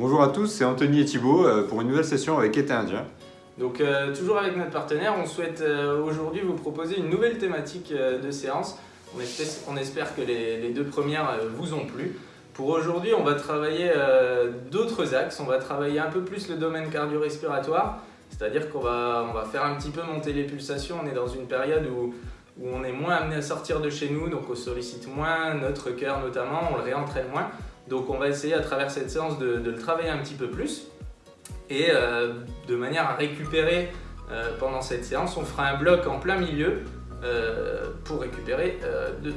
Bonjour à tous, c'est Anthony et Thibault euh, pour une nouvelle session avec Été Indien. Donc euh, toujours avec notre partenaire, on souhaite euh, aujourd'hui vous proposer une nouvelle thématique de séance. On espère, que les, deux premières vous ont plu. Pour aujourd'hui, on va travailler d'autres axes. On va travailler un peu plus le domaine cardio-respiratoire, c'est-à-dire qu'on va, on va faire un petit peu monter les pulsations. On est dans une période où on est moins amené à sortir de chez nous, donc on sollicite moins notre cœur notamment, on le réentraîne moins. Donc on va essayer à travers cette séance de, le travailler un petit peu plus. Et euh, de manière à récupérer euh, pendant cette séance, on fera un bloc en plein milieu euh, pour récupérer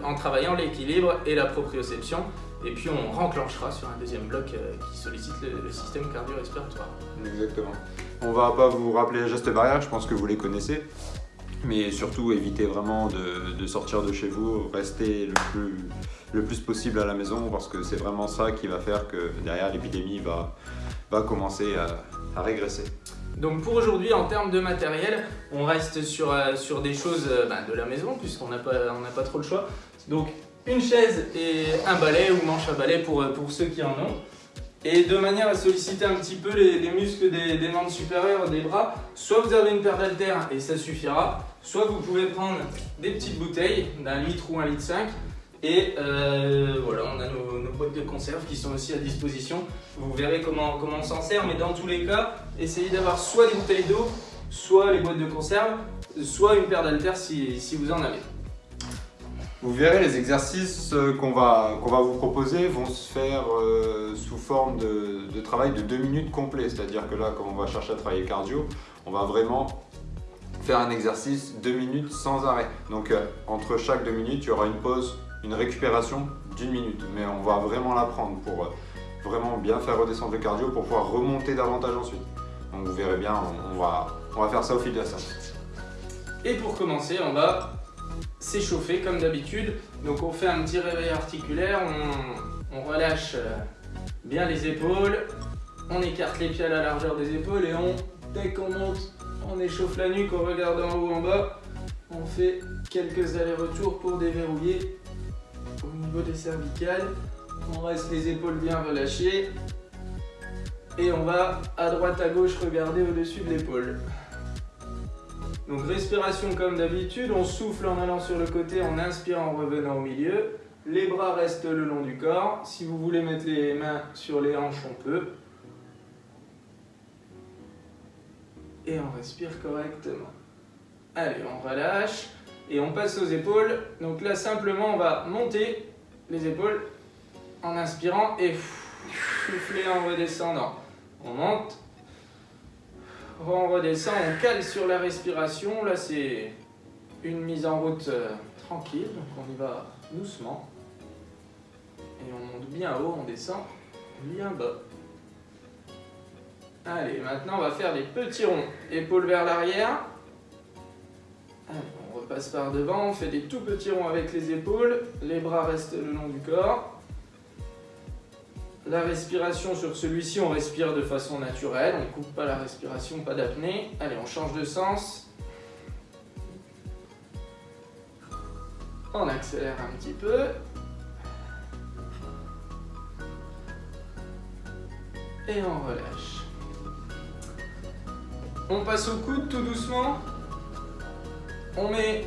en travaillant l'équilibre et la proprioception. Et puis on renclenchera sur un deuxième bloc qui sollicite le, le système cardio-respiratoire. Exactement. On va pas vous rappeler les gestes barrières, je pense que vous les connaissez. Mais surtout, évitez vraiment de, sortir de chez vous, restez le plus, le plus possible à la maison parce que c'est vraiment ça qui va faire que derrière l'épidémie va, commencer à, régresser. Donc pour aujourd'hui, en termes de matériel, on reste sur, euh, des choses euh, bah, de la maison puisqu'on n'a pas, pas trop le choix. Donc une chaise et un balai ou manche à balai pour, euh, pour ceux qui en ont. Et de manière à solliciter un petit peu les, les muscles des, membres supérieurs, des bras, soit vous avez une paire d'haltères et ça suffira, soit vous pouvez prendre des petites bouteilles d'un litre ou un litre 5 et euh, voilà, on a nos, nos boîtes de conserve qui sont aussi à disposition. Vous verrez comment, comment on s'en sert, mais dans tous les cas, essayez d'avoir soit des bouteilles d'eau, soit les boîtes de conserve, soit une paire d'haltères si, si vous en avez. Vous verrez, les exercices euh, qu'on va, va vous proposer vont se faire euh, sous forme de, travail de 2 minutes complet. C'est-à-dire que là, comme on va chercher à travailler cardio, on va vraiment faire un exercice 2 minutes sans arrêt. Donc euh, entre chaque 2 minutes, il y aura une pause, une récupération d'une minute. Mais on va vraiment la prendre pour vraiment bien faire redescendre le cardio pour pouvoir remonter davantage ensuite. Donc vous verrez bien, on, on va, on va faire ça au fil de la séance. Et pour commencer, on va s'échauffer comme d'habitude. Donc on fait un petit réveil articulaire, on, relâche euh, bien les épaules, on écarte les pieds à la largeur des épaules et on, dès qu'on monte, on échauffe la nuque, on regarde en haut en bas. On fait quelques allers-retours pour déverrouiller au niveau des cervicales. On reste les épaules bien relâchées. Et on va à droite à gauche regarder au-dessus de l'épaule. Donc respiration comme d'habitude, on souffle en allant sur le côté, en inspirant en revenant au milieu. Les bras restent le long du corps. Si vous voulez mettre les mains sur les hanches, on peut. Et on respire correctement. Allez, on relâche et on passe aux épaules. Donc là, simplement, on va monter les épaules en inspirant et souffler en redescendant. On monte, on redescend, on cale sur la respiration. Là, c'est une mise en route euh, tranquille, donc on y va doucement. Et on monte bien haut, on descend bien bas. Allez, maintenant on va faire des petits ronds. Épaules vers l'arrière. On repasse par devant, on fait des tout petits ronds avec les épaules. Les bras restent le long du corps. La respiration sur celui-ci, on respire de façon naturelle, on ne coupe pas la respiration, pas d'apnée. Allez, on change de sens. On accélère un petit peu. Et on relâche. On passe au coude tout doucement. On met...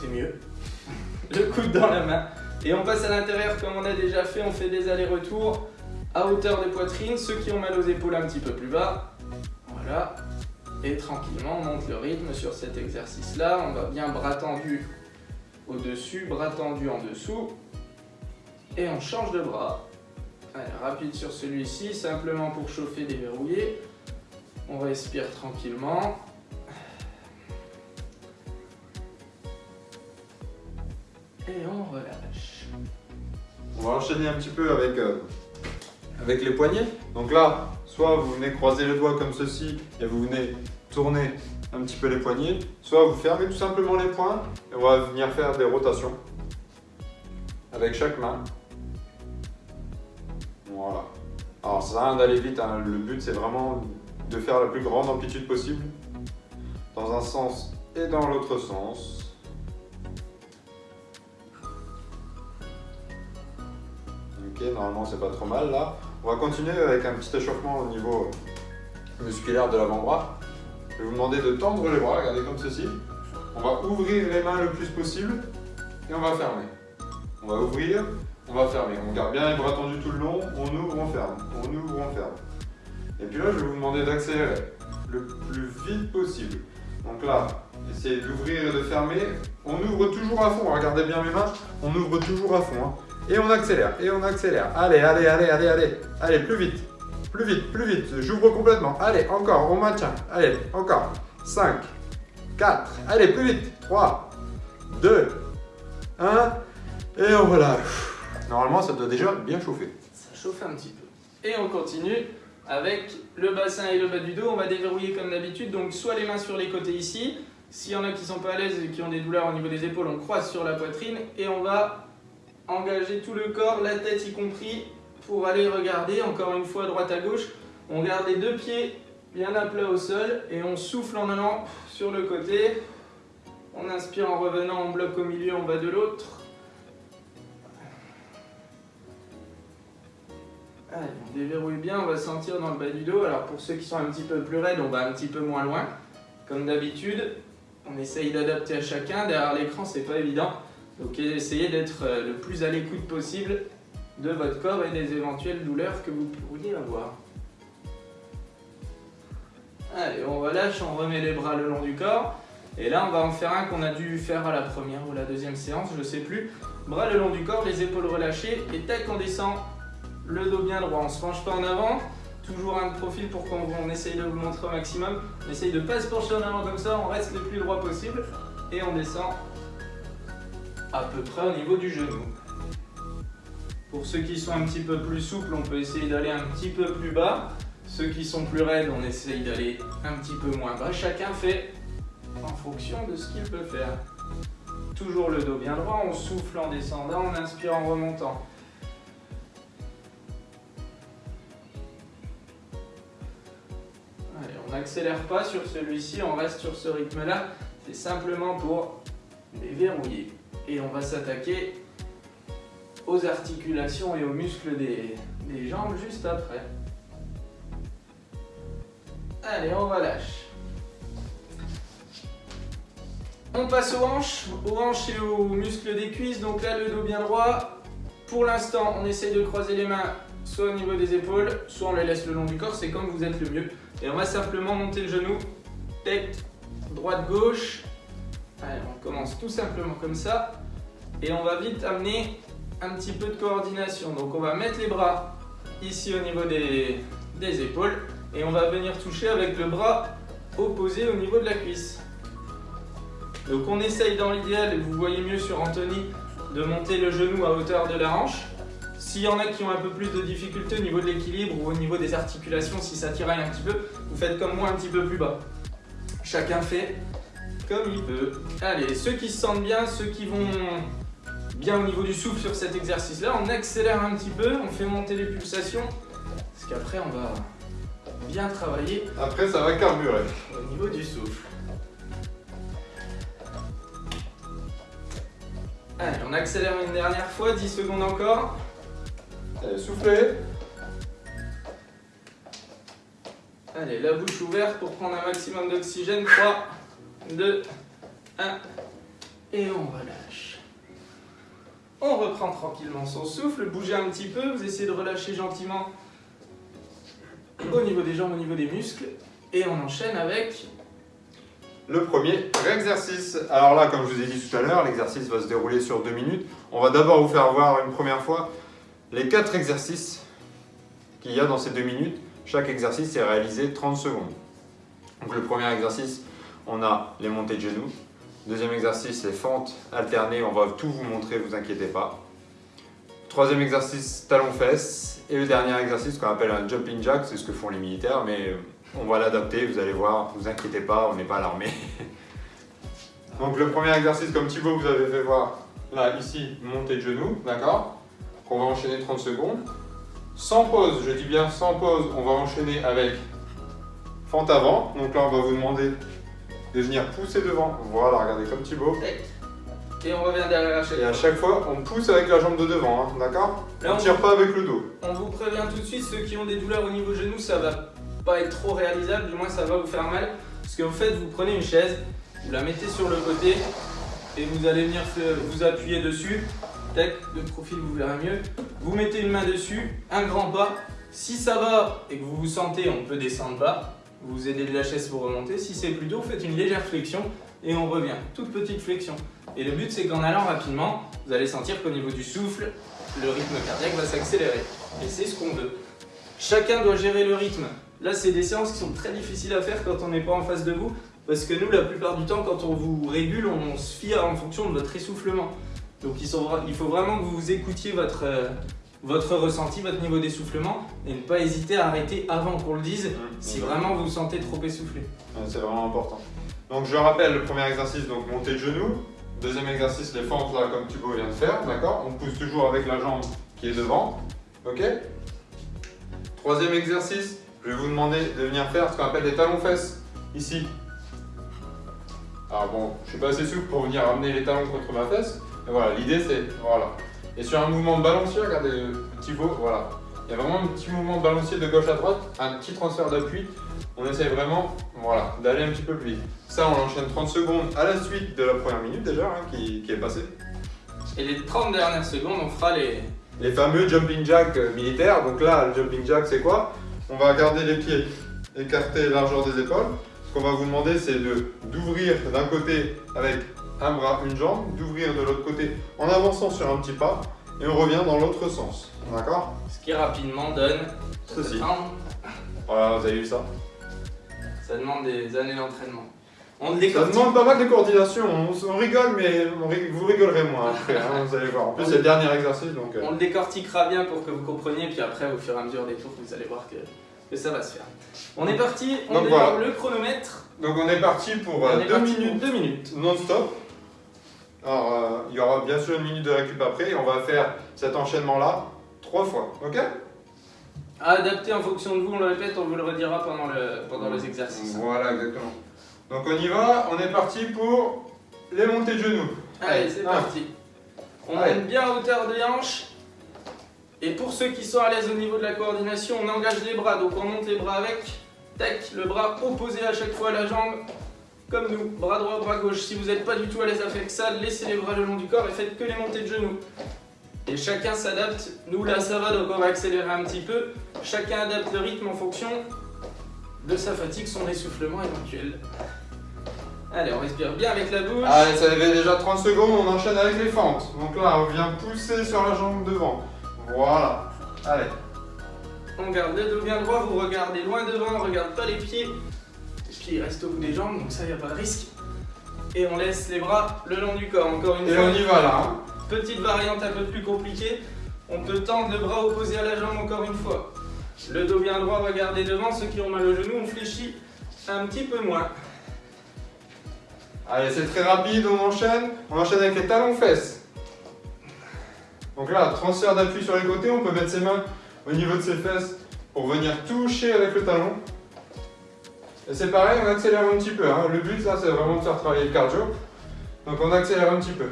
C'est mieux. Le coude dans la main. Et on passe à l'intérieur comme on a déjà fait, on fait des allers-retours à hauteur de poitrine, ceux qui ont mal aux épaules un petit peu plus bas. Voilà. Et tranquillement, on monte le rythme sur cet exercice-là. On va bien bras tendus au-dessus, bras tendus en dessous. Et on change de bras. Allez, rapide sur celui-ci, simplement pour chauffer, déverrouiller. On respire tranquillement. Et on relâche. On va enchaîner un petit peu avec, euh, avec les poignets. Donc là, soit vous venez croiser les doigts comme ceci et vous venez tourner un petit peu les poignets, soit vous fermez tout simplement les poings et on va venir faire des rotations avec chaque main. Voilà. Alors ça sert rien d'aller vite, hein. le but c'est vraiment de faire la plus grande amplitude possible dans un sens et dans l'autre sens. Normalement c'est pas trop mal là. On va continuer avec un petit échauffement au niveau musculaire de l'avant-bras. Je vais vous demander de tendre les bras, regardez comme ceci. On va ouvrir les mains le plus possible et on va fermer. On va ouvrir, on va fermer. On garde bien les bras tendus tout le long, on ouvre, on ferme, on ouvre, on ferme. Et puis là, je vais vous demander d'accélérer le plus vite possible. Donc là, essayez d'ouvrir et de fermer. On ouvre toujours à fond, regardez bien mes mains, on ouvre toujours à fond. Hein. Et on accélère, et on accélère. Allez, allez, allez, allez, allez. Allez, plus vite, plus vite, plus vite. J'ouvre complètement. Allez, encore, on maintient. Allez, encore. 5, 4, allez, plus vite. 3, 2, 1. Et on relâche. Normalement, ça doit déjà bien chauffer. Ça chauffe un petit peu. Et on continue avec le bassin et le bas du dos. On va déverrouiller comme d'habitude. Donc, soit les mains sur les côtés ici. S'il y en a qui sont pas à l'aise et qui ont des douleurs au niveau des épaules, on croise sur la poitrine et on va engager tout le corps, la tête y compris, pour aller regarder encore une fois droite à gauche. On garde les deux pieds bien à plat au sol et on souffle en allant sur le côté. On inspire en revenant, on bloque au milieu, en bas de l'autre. Allez, on déverrouille bien, on va sentir dans le bas du dos. Alors pour ceux qui sont un petit peu plus raides, on va un petit peu moins loin. Comme d'habitude, on essaye d'adapter à chacun. Derrière l'écran, c'est pas évident. Donc essayez d'être euh, le plus à l'écoute possible de votre corps et des éventuelles douleurs que vous pourriez avoir. Allez, on relâche, on remet les bras le long du corps. Et là, on va en faire un qu'on a dû faire à la première ou la deuxième séance, je ne sais plus. Bras le long du corps, les épaules relâchées. Et tac, on descend le dos bien droit. On ne se penche pas en avant. Toujours un profil pour qu'on essaye de vous montrer au maximum. On essaye de ne pas se pencher en avant comme ça, on reste le plus droit possible. Et on descend à peu près au niveau du genou. Pour ceux qui sont un petit peu plus souples, on peut essayer d'aller un petit peu plus bas. Ceux qui sont plus raides, on essaye d'aller un petit peu moins bas. Chacun fait en fonction de ce qu'il peut faire. Toujours le dos bien droit, on souffle en descendant, on inspire en remontant. Allez, on n'accélère pas sur celui-ci, on reste sur ce rythme-là. C'est simplement pour les verrouiller et on va s'attaquer aux articulations et aux muscles des, jambes juste après. Allez, on relâche. On passe aux hanches, aux hanches et aux muscles des cuisses. Donc là, le dos bien droit. Pour l'instant, on essaye de croiser les mains soit au niveau des épaules, soit on les laisse le long du corps. C'est comme vous êtes le mieux. Et on va simplement monter le genou. Tête, droite, gauche. Allez, on commence tout simplement comme ça. Et on va vite amener un petit peu de coordination. Donc on va mettre les bras ici au niveau des, épaules et on va venir toucher avec le bras opposé au niveau de la cuisse. Donc on essaye dans l'idéal, et vous voyez mieux sur Anthony, de monter le genou à hauteur de la hanche. S'il y en a qui ont un peu plus de difficultés au niveau de l'équilibre ou au niveau des articulations, si ça tiraille un petit peu, vous faites comme moi un petit peu plus bas. Chacun fait comme il peut. Allez, ceux qui se sentent bien, ceux qui vont bien au niveau du souffle sur cet exercice-là, on accélère un petit peu, on fait monter les pulsations, parce qu'après on va bien travailler. Après ça va carburer. Au niveau du souffle. Allez, on accélère une dernière fois, 10 secondes encore. Allez, soufflez. Allez, la bouche ouverte pour prendre un maximum d'oxygène. 3, 2, 1. Et on relâche. On reprend tranquillement son souffle, bougez un petit peu, vous essayez de relâcher gentiment au niveau des jambes, au niveau des muscles. Et on enchaîne avec le premier exercice. Alors là, comme je vous ai dit tout à l'heure, l'exercice va se dérouler sur deux minutes. On va d'abord vous faire voir une première fois les quatre exercices qu'il y a dans ces deux minutes. Chaque exercice est réalisé 30 secondes. Donc le premier exercice, on a les montées de genoux. Deuxième exercice, les fentes alternées. On va tout vous montrer, vous inquiétez pas. Troisième exercice, talons-fesses. Et le dernier exercice qu'on appelle un jumping jack, c'est ce que font les militaires, mais on va l'adapter, vous allez voir, vous inquiétez pas, on n'est pas à l'armée. Donc le premier exercice, comme Thibaut vous avez fait voir, là, ici, montée de genoux, d'accord? On va enchaîner 30 secondes. Sans pause, je dis bien sans pause, on va enchaîner avec fente avant. Donc là, on va vous demander de venir pousser devant. Voilà, regardez comme Thibaut. Et on revient derrière à chaque Et à chaque fois, on pousse avec la jambe de devant, hein, d'accord On on- tire pas avec le dos. On vous prévient tout de suite, ceux qui ont des douleurs au niveau genou, ça va pas être trop réalisable, du moins ça va vous faire mal. Ce que vous faites, vous prenez une chaise, vous la mettez sur le côté et vous allez venir vous appuyer dessus. Tac, de profil vous verrez mieux. Vous mettez une main dessus, un grand pas. Si ça va et que vous vous sentez, on peut descendre bas. Vous aidez de la chaise pour remonter. Si c'est plus dur, faites une légère flexion et on revient. Toute petite flexion. Et le but c'est qu'en allant rapidement, vous allez sentir qu'au niveau du souffle, le rythme cardiaque va s'accélérer. Et c'est ce qu'on veut. Chacun doit gérer le rythme. Là, c'est des séances qui sont très difficiles à faire quand on n'est pas en face de vous. Parce que nous, la plupart du temps, quand on vous régule, on se fie en fonction de votre essoufflement. Donc il faut vraiment que vous écoutiez votre, euh, votre ressenti, votre niveau d'essoufflement, et ne pas hésiter à arrêter avant qu'on le dise si vraiment vous vous sentez trop essoufflé. C'est vraiment important. Donc je rappelle le premier exercice, donc montée de genou. Deuxième exercice, les fentes là comme Thibaut vient de faire, d'accord? On pousse toujours avec la jambe qui est devant, ok? Troisième exercice, je vais vous demander de venir faire ce qu'on appelle des talons-fesses, ici. Alors bon, je suis pas assez souple pour venir amener les talons contre ma fesse, mais voilà, l'idée c'est, voilà. Et sur un mouvement de balancier, regardez le Thibaut, voilà. Il y a vraiment un petit mouvement de balancier de gauche à droite, un petit transfert d'appui, on essaye vraiment voilà, d'aller un petit peu plus vite. Ça, on l'enchaîne 30 secondes à la suite de la première minute déjà hein, qui, qui est passée. Et les 30 dernières secondes, on fera les, Les fameux jumping jack euh, militaires. Donc là, le jumping jack, c'est quoi? On va garder les pieds écartés largeur des épaules. Ce qu'on va vous demander, c'est de d'ouvrir d'un côté avec un bras, une jambe, d'ouvrir de l'autre côté en avançant sur un petit pas et on revient dans l'autre sens. D'accord? Ce qui rapidement donne. Ceci. Voilà, vous avez vu ça? Ça demande des années d'entraînement. On Ça demande pas mal de coordination. On, on rigole, mais on vous rigolerez moins après. hein, vous allez voir. En plus, c'est le dernier exercice, donc. euh, On le décortiquera bien pour que vous compreniez, puis après, au fur et à mesure des tours, vous allez voir que, que ça va se faire. On est parti, on Donc voilà. le chronomètre. Donc on est parti pour On euh, pour minutes deux minutes. non-stop. Alors, euh, il y aura bien sûr une minute de récup après. et On va faire cet enchaînement-là trois fois. Ok? À adapter en fonction de vous, on le répète, on vous le redira pendant, le, pendant les exercices. Voilà, exactement. Donc on y va. On est parti pour les montées de genoux. Allez, c'est parti. On Allez. monte bien à hauteur des hanches. Et pour ceux qui sont à l'aise au niveau de la coordination, on engage les bras. Donc on monte les bras avec. Tac, le bras opposé à chaque fois à la jambe. Comme nous, bras droit, bras gauche. Si vous n'êtes pas du tout à l'aise avec ça, laissez les bras le long du corps et faites que les montées de genoux. Et chacun s'adapte. Nous là ça va, donc on va accélérer un petit peu. Chacun adapte le rythme en fonction de sa fatigue, son essoufflement éventuel. Allez, on respire bien avec la bouche. Allez, ça fait déjà 30 secondes. On enchaîne avec les fentes. Donc là, on vient pousser sur la jambe devant. Voilà. Allez. On garde le dos bien droit, vous regardez loin devant, on regarde pas les pieds. Pieds restent au bout des jambes, donc ça y a pas de risque. Et on laisse les bras le long du corps. Encore une Et fois, on y va là. hein. petite variante un peu plus compliquée. On peut tendre le bras opposé à la jambe encore une fois. Le dos bien droit, regardez devant. Ceux qui ont mal au genou, on fléchit un petit peu moins. Allez, c'est très rapide, on enchaîne. On enchaîne avec les talons fesses. Donc là, transfert d'appui sur les côtés, on peut mettre ses mains au niveau de ses fesses pour venir toucher avec le talon. Et c'est pareil, on accélère un petit peu. hein. Le but là, c'est vraiment de faire travailler le cardio. Donc on accélère un petit peu.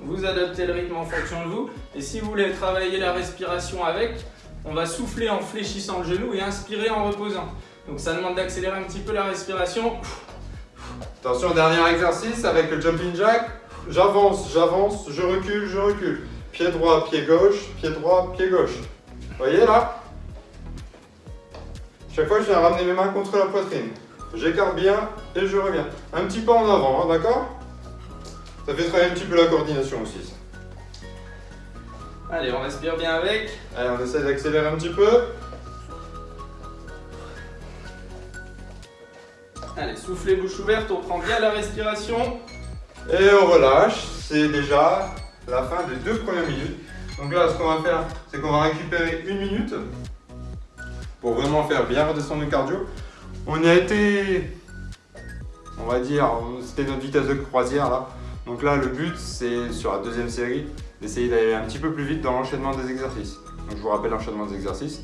Vous adaptez le rythme en fonction de vous. Et si vous voulez travailler la respiration avec, on va souffler en fléchissant le genou et inspirer en reposant. Donc ça demande d'accélérer un petit peu la respiration. Attention, dernier exercice avec le jumping jack. J'avance, j'avance, je recule, je recule. Pied droit, pied gauche, pied droit, pied gauche. Vous voyez là? Chaque fois, je viens ramener mes mains contre la poitrine. J'écarte bien et je reviens. Un petit pas en avant, hein, d'accord? Ça fait travailler un petit peu la coordination aussi. ça. Allez, on respire bien avec. Allez, on essaie d'accélérer un petit peu. Allez, soufflez bouche ouverte, on prend bien la respiration. Et on relâche. C'est déjà la fin des deux premières minutes. Donc là, ce qu'on va faire, c'est qu'on va récupérer une minute pour vraiment faire bien redescendre le cardio. On a été, on va dire, c'était notre vitesse de croisière là. Donc là, le but, c'est sur la deuxième série d'essayer d'aller un petit peu plus vite dans l'enchaînement des exercices. Donc je vous rappelle l'enchaînement des exercices.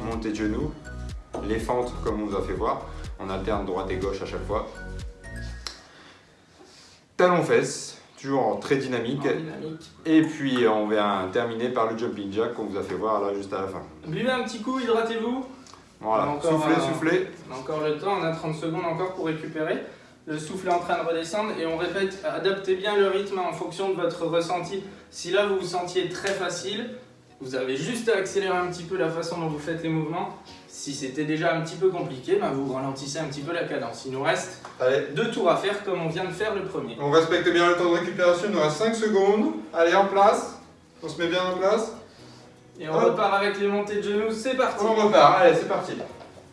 Montée de genoux, les fentes comme on nous a fait voir. On alterne droite et gauche à chaque fois. talons-fesses, toujours très dynamique. dynamique. Et puis on va terminer par le jumping jack qu'on vous a fait voir là juste à la fin. Buvez un petit coup, hydratez-vous. Voilà, soufflez, un- soufflez. On a encore le temps, on a 30 secondes encore pour récupérer. Le souffle est en train de redescendre et on répète, adaptez bien le rythme en fonction de votre ressenti. Si là vous vous sentiez très facile, vous avez juste à accélérer un petit peu la façon dont vous faites les mouvements. Si c'était déjà un petit peu compliqué, ben vous ralentissez un petit peu la cadence. Il nous reste Allez, deux tours à faire comme on vient de faire le premier. on respecte bien le temps de récupération, il nous reste 5 secondes. Allez, en place. On se met bien en place. Et on Hop. repart avec les montées de genoux, c'est parti On repart, allez, c'est parti.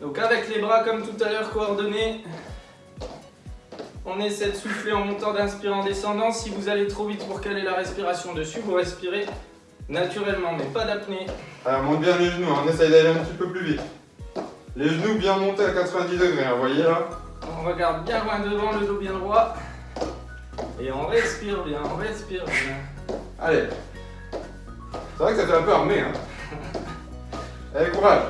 Donc avec les bras comme tout à l'heure coordonnés, on essaie de souffler en montant, d'inspirer en descendant. Si vous allez trop vite pour caler la respiration dessus, vous respirez naturellement, mais pas d'apnée. Alors, on monte bien les genoux, hein. on essaye d'aller un petit peu plus vite. Les genoux bien montés à 90 degrés, hein, vous voyez là On regarde bien loin devant, le dos bien droit. Et on respire bien, on respire bien. Allez. C'est vrai que ça fait un peu armé, hein. Allez, courage.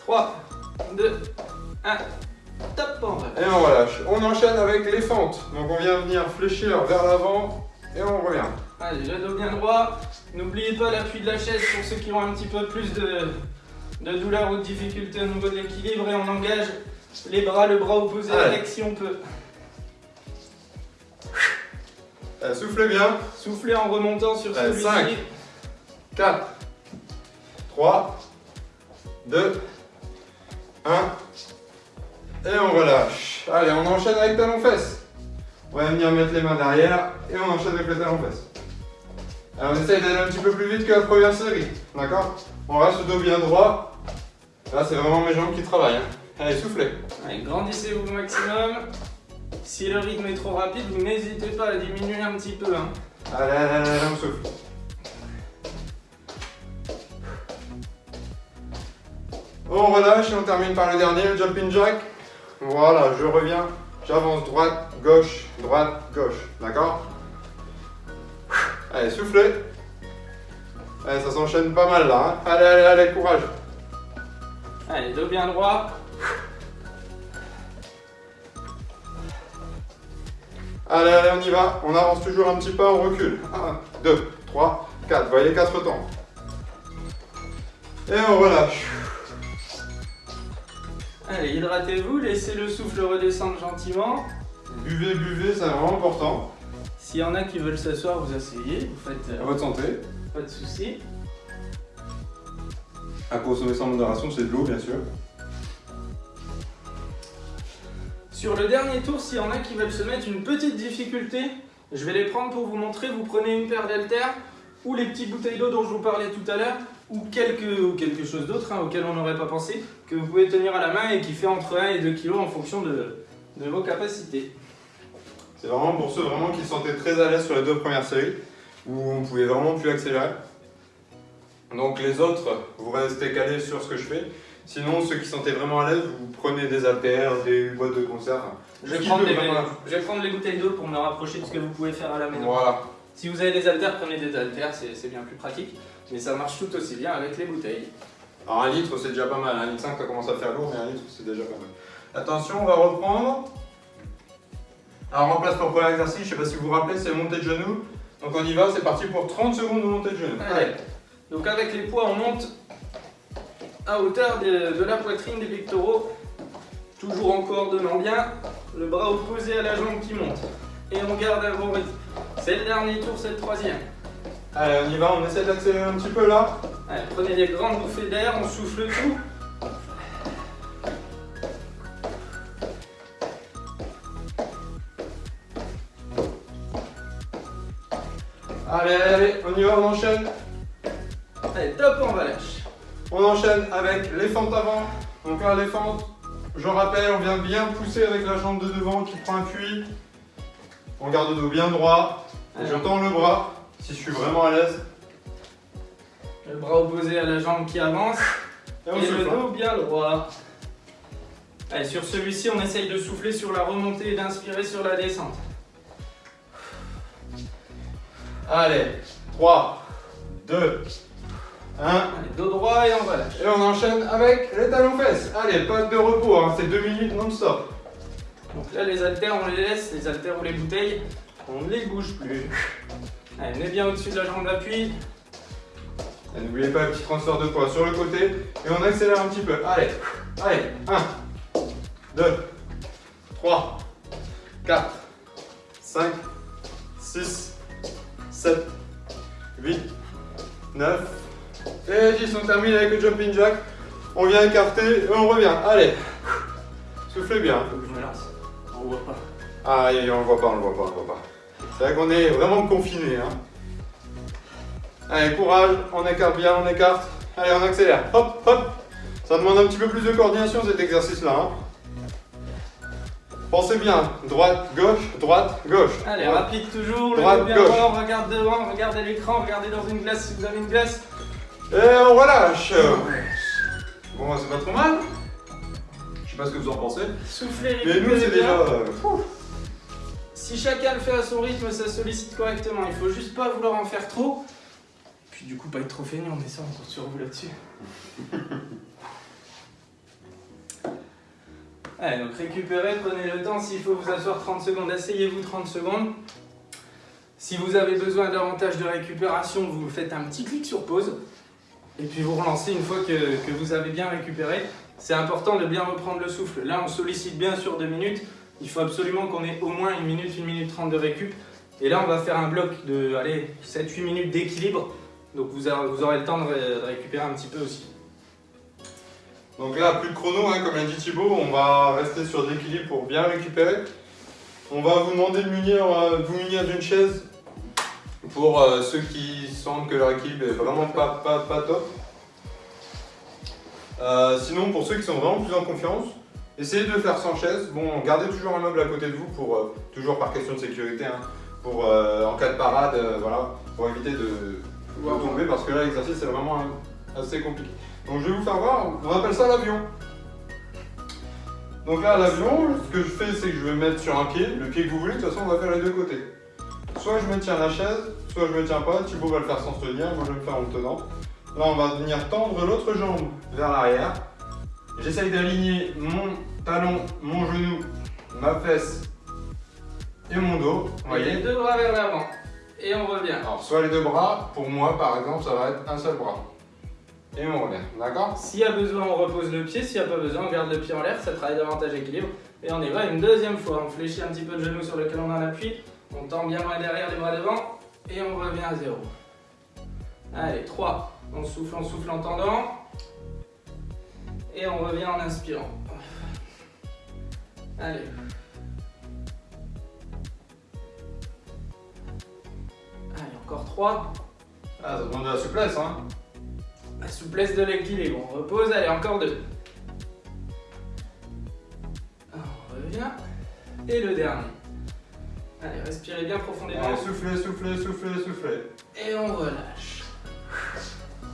3, 2, 1, top, on va. Et on relâche. On enchaîne avec les fentes. Donc on vient venir fléchir vers l'avant et on revient. Allez, le dos bien droit. N'oubliez pas l'appui de la chaise pour ceux qui ont un petit peu plus de, de douleur ou de difficulté au niveau de l'équilibre. Et on engage les bras, le bras opposé Allez. avec si on peut. Allez, soufflez bien. Soufflez en remontant sur Allez, celui-ci. cinq. 4, 3, 2, 1. Et on relâche. Allez, on enchaîne avec talons-fesses. On va venir mettre les mains derrière et on enchaîne avec les talons-fesses. Alors on essaye d'aller un petit peu plus vite que la première série. D'accord? On reste le dos bien droit. Là, c'est vraiment mes jambes qui travaillent. hein. Allez, soufflez. Allez, grandissez-vous au maximum. Si le rythme est trop rapide, vous n'hésitez pas à diminuer un petit peu. hein. Allez, allez, allez, allez, on souffle. On relâche et on termine par le dernier, le jumping jack. Voilà, je reviens, j'avance droite, gauche, droite, gauche. D'accord? Allez, soufflez. Allez, ça s'enchaîne pas mal là. hein. Allez, allez, allez, courage. Allez, dos bien droit. Allez, allez, on y va. On avance toujours un petit pas, on recule. 1, 2, 3, 4. Vous voyez, 4 temps. Et on relâche. Allez, hydratez-vous, laissez le souffle redescendre gentiment. Buvez, buvez, c'est vraiment important. S'il y en a qui veulent s'asseoir, vous asseyez, vous faites À euh, votre santé. pas de soucis. À consommer sans modération, c'est de l'eau, bien sûr. Sur le dernier tour, s'il y en a qui veulent se mettre une petite difficulté, je vais les prendre pour vous montrer. Vous prenez une paire d'haltères ou les petites bouteilles d'eau dont je vous parlais tout à l'heure ou quelque, chose d'autre hein, auquel on n'aurait pas pensé que vous pouvez tenir à la main et qui fait entre 1 et 2 kg en fonction de, vos capacités. C'est vraiment pour ceux qui se sentaient très à l'aise sur les deux premières séries, où on pouvait vraiment plus accélérer. Donc les autres, vous restez calés sur ce que je fais. Sinon, ceux qui se sentaient vraiment à l'aise, vous prenez des haltères, des boîtes de concert. Je vais, prendre les, voilà. je vais prendre les bouteilles d'eau pour me rapprocher de ce que vous pouvez faire à la maison. Voilà. Si vous avez des haltères, prenez des haltères, c'est c'est bien plus pratique. Mais ça marche tout aussi bien avec les bouteilles. Alors un litre, c'est déjà pas mal. Un litre 5, ça commence à faire lourd, mais un litre, c'est déjà pas mal. Attention, on va reprendre. Alors en place pour le premier exercice, je sais pas si vous vous rappelez, c'est montée de genoux. Donc on y va, c'est parti pour 30 secondes de montée de genoux. Allez. Donc avec les poids, on monte à hauteur de, de la poitrine des pectoraux, toujours en coordonnant bien, le bras opposé à la jambe qui monte. Et on garde un bon rythme. C'est le dernier tour, c'est le troisième. Allez, on y va, on essaie d'accélérer un petit peu là. Allez, prenez des grandes bouffées d'air, on souffle tout. Allez, allez, allez, on y va, on enchaîne. Allez, top, on va lâcher. On enchaîne avec les fentes avant. Donc là, les fentes, je rappelle, on vient bien pousser avec la jambe de devant qui prend appui. On garde le dos bien droit. Et je tends le bras si je suis vraiment à l'aise. Le bras opposé à la jambe qui avance. Et on Et le dos bien droit. Allez, sur celui-ci, on essaye de souffler sur la remontée et d'inspirer sur la descente. Allez, 3, 2, 1. Allez, dos droit et on va lâcher. Et on enchaîne avec les talons fesses. Allez, pas de repos, hein, c'est 2 minutes non-stop. Donc là, les haltères, on les laisse, les haltères ou les bouteilles, on ne les bouge plus. Allez, venez bien au-dessus de la jambe d'appui. N'oubliez pas le petit transfert de poids sur le côté et on accélère un petit peu. Allez, allez, 1, 2, 3, 4, 5, 6, 7, 8, 9 et 10. On termine avec le jumping jack. On vient écarter et on revient. Allez, soufflez bien. Faut que je me lance. On voit pas. Ah, on le voit pas, on le voit pas, on le voit pas. C'est vrai qu'on est vraiment confiné. Hein. Allez, courage, on écarte bien, on écarte. Allez, on accélère. Hop, hop. Ça demande un petit peu plus de coordination cet exercice-là. Hein. Pensez bien, droite, gauche, droite, gauche. Allez, rapide toujours, droite, le bien gauche. droit, regarde devant, regardez l'écran, regardez dans une glace si vous avez une glace. Et on relâche. Bon, c'est pas trop mal. Je sais pas ce que vous en pensez. Soufflez, Mais nous, c'est déjà. euh. Si chacun le fait à son rythme, ça sollicite correctement. Il faut juste pas vouloir en faire trop. Puis du coup, pas être trop feignant, mais ça, on compte sur vous là-dessus. Allez, donc récupérez, prenez le temps. S'il faut vous asseoir 30 secondes, asseyez-vous 30 secondes. Si vous avez besoin davantage de récupération, vous faites un petit clic sur pause. Et puis vous relancez une fois que, vous avez bien récupéré. C'est important de bien reprendre le souffle. Là, on sollicite bien sur 2 minutes. Il faut absolument qu'on ait au moins 1 minute, 1 minute 30 de récup. Et là, on va faire un bloc de 7-8 minutes d'équilibre. Donc vous aurez, le temps de, ré- de récupérer un petit peu aussi. Donc là, plus de chrono, hein, comme l'a dit Thibaut, on va rester sur l'équilibre pour bien récupérer. On va vous demander de, euh, vous munir d'une chaise pour euh, ceux qui sentent que leur équilibre est vraiment pas, pas, pas top. Euh, sinon, pour ceux qui sont vraiment plus en confiance, essayez de le faire sans chaise. Bon, gardez toujours un meuble à côté de vous pour, euh, toujours par question de sécurité, hein, pour en cas de parade, voilà, pour éviter de, de tomber parce que là, l'exercice est vraiment assez compliqué. Donc je vais vous faire voir, on appelle ça l'avion. Donc là, l'avion, ce que je fais, c'est que je vais mettre sur un pied, le pied que vous voulez, de toute façon, on va faire les deux côtés. Soit je me tiens à la chaise, soit je me tiens pas, Thibaut va le faire sans se tenir, moi je vais le faire en me tenant. Là, on va venir tendre l'autre jambe vers l'arrière. J'essaye d'aligner mon talon, mon genou, ma fesse et mon dos. Vous Les deux bras vers l'avant. Et on revient. Alors, soit les deux bras, pour moi par exemple, ça va être un seul bras. Et on revient, d'accord? S'il y a besoin, on repose le pied. S'il n'y a pas besoin, on garde le pied en l'air. Ça travaille davantage l'équilibre. Et on y va une deuxième fois. On fléchit un petit peu le genou sur lequel on a l'appui. On tend bien loin derrière, les bras devant. Et on revient à zéro. Allez, 3. On souffle, on souffle en tendant. Et on revient en inspirant. Allez. Allez, encore 3. Ah, ça demande de la souplesse, hein La souplesse de l'équilibre. On repose, allez, encore deux. On revient. Et le dernier. Allez, respirez bien profondément. Allez, soufflez, soufflez, soufflez, soufflez. Et on relâche.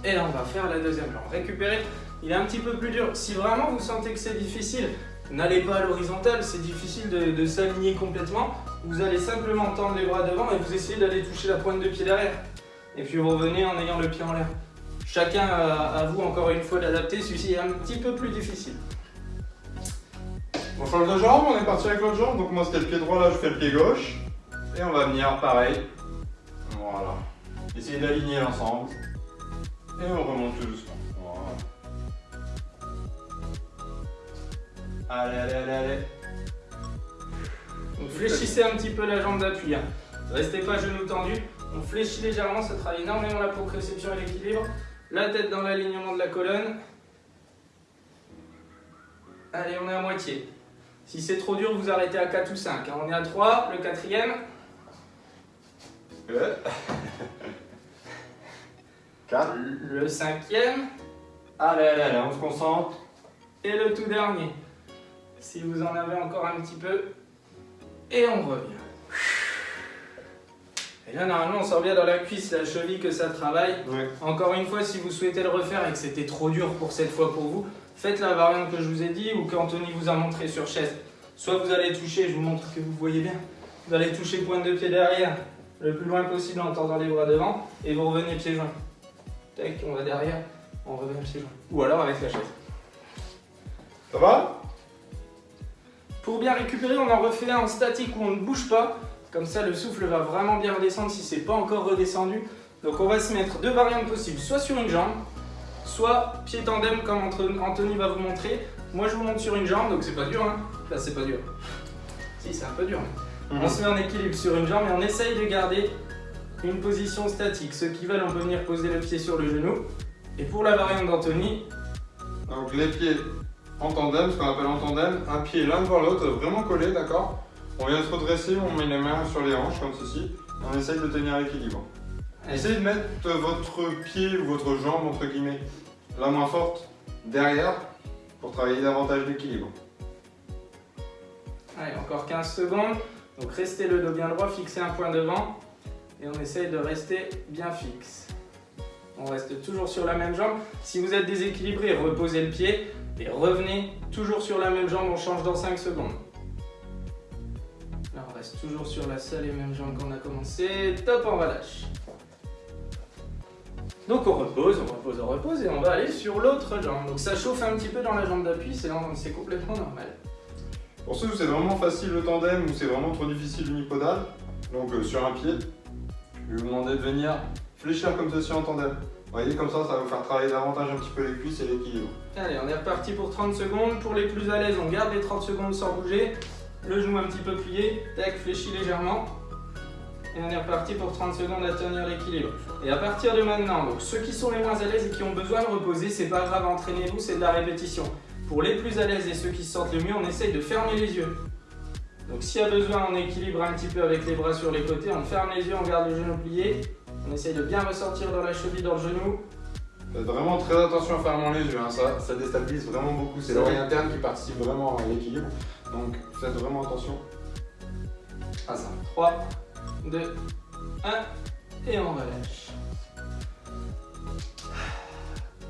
Et là, on va faire la deuxième jambe. Récupérez. Il est un petit peu plus dur. Si vraiment vous sentez que c'est difficile, n'allez pas à l'horizontale. C'est difficile de, de s'aligner complètement. Vous allez simplement tendre les bras devant et vous essayez d'aller toucher la pointe de pied derrière. Et puis vous revenez en ayant le pied en l'air. Chacun à vous encore une fois d'adapter. Celui-ci est un petit peu plus difficile. On change de jambe, on est parti avec l'autre jambe. Donc moi c'était le pied droit, là je fais le pied gauche. Et on va venir pareil. Voilà. Essayez d'aligner l'ensemble. Et on remonte tout doucement. Voilà. Allez, allez, allez, allez. Donc fléchissez un petit peu la jambe d'appui. hein. Restez pas genoux tendus. On fléchit légèrement, ça travaille énormément la proprioception et l'équilibre. La tête dans l'alignement de la colonne. Allez, on est à moitié. Si c'est trop dur, vous arrêtez à 4 ou 5. hein. On est à 3, le quatrième. Ouais. 4. Le cinquième. Allez, allez, allez, on se concentre. Et le tout dernier. Si vous en avez encore un petit peu. Et on revient. Et là, normalement, on sent bien dans la cuisse, la cheville que ça travaille. Ouais. Encore une fois, si vous souhaitez le refaire et que c'était trop dur pour cette fois pour vous, faites la variante que je vous ai dit ou qu'Anthony vous a montré sur chaise. Soit vous allez toucher, je vous montre que vous voyez bien, vous allez toucher pointe de pied derrière le plus loin possible en tendant les bras devant et vous revenez pieds joints. Tac, on va derrière, on revient pieds joints. Ou alors avec la chaise. Ça va? Pour bien récupérer, on en refait un en statique où on ne bouge pas. Comme ça, le souffle va vraiment bien redescendre si c'est pas encore redescendu. Donc on va se mettre deux variantes possibles, soit sur une jambe, soit pied tandem comme Anthony va vous montrer. Moi je vous montre sur une jambe, donc c'est pas dur hein. Là c'est pas dur. Si c'est un peu dur. Mhm. On se met en équilibre sur une jambe et on essaye de garder une position statique. Ceux qui veulent, on peut venir poser le pied sur le genou. Et pour la variante d'Anthony... Donc les pieds en tandem, ce qu'on appelle en tandem, un pied l'un devant l'autre, vraiment collé, d'accord? On vient se redresser, on met les mains sur les hanches comme ceci, on essaye de tenir l'équilibre. Essayez de mettre votre pied ou votre jambe, entre guillemets, la moins forte derrière pour travailler davantage l'équilibre. Allez, encore 15 secondes. Donc restez le dos bien droit, fixez un point devant et on essaye de rester bien fixe. On reste toujours sur la même jambe. Si vous êtes déséquilibré, reposez le pied et revenez toujours sur la même jambe, on change dans 5 secondes. Là, on reste toujours sur la seule et même jambe qu'on a commencé. Top, on relâche. Donc on repose, on repose, on repose et on va aller sur l'autre jambe. Donc ça chauffe un petit peu dans la jambe d'appui, c'est complètement normal. Pour ceux où c'est vraiment facile le tandem ou c'est vraiment trop difficile l'unipodal, donc euh, sur un pied, je vais vous demander de venir fléchir comme ceci en tandem. Vous voyez, comme ça, ça va vous faire travailler davantage un petit peu les cuisses et l'équilibre. Allez, on est reparti pour 30 secondes. Pour les plus à l'aise, on garde les 30 secondes sans bouger. Le genou un petit peu plié, tac, fléchi légèrement. Et on est reparti pour 30 secondes à tenir l'équilibre. Et à partir de maintenant, donc ceux qui sont les moins à l'aise et qui ont besoin de reposer, c'est pas grave, entraînez-vous, c'est de la répétition. Pour les plus à l'aise et ceux qui se sentent le mieux, on essaye de fermer les yeux. Donc s'il y a besoin, on équilibre un petit peu avec les bras sur les côtés, on ferme les yeux, on garde le genou plié, on essaye de bien ressortir dans la cheville, dans le genou. Faites vraiment très attention en fermant les yeux, hein. ça, ça déstabilise vraiment beaucoup, c'est l'oreille interne qui participe vraiment à l'équilibre, donc faites vraiment attention à ça. 3, 2, 1, et on relâche.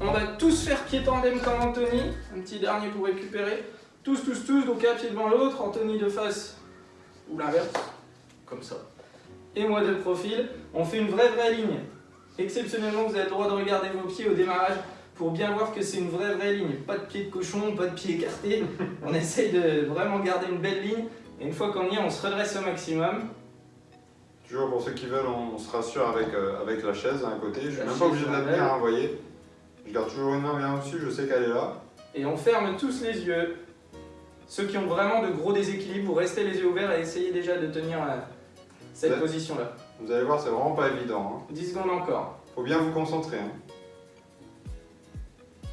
On va tous faire pied tandem comme Anthony, un petit dernier pour récupérer. Tous, tous, tous, donc un pied devant l'autre, Anthony de face ou l'inverse, comme ça. Et moi de profil, on fait une vraie vraie ligne. Exceptionnellement, vous avez le droit de regarder vos pieds au démarrage pour bien voir que c'est une vraie vraie ligne. Pas de pied de cochon, pas de pied écarté. on essaye de vraiment garder une belle ligne. Et une fois qu'on y est, on se redresse au maximum. Toujours pour ceux qui veulent, on, se rassure avec, euh, avec la chaise à un côté. Je suis même pas obligé de la tenir, hein, vous voyez. Je garde toujours une main bien dessus, je sais qu'elle est là. Et on ferme tous les yeux. Ceux qui ont vraiment de gros déséquilibres, vous restez les yeux ouverts et essayez déjà de tenir euh, cette position-là. Vous allez voir, c'est vraiment pas évident. 10 hein. secondes encore. Faut bien vous concentrer. Hein.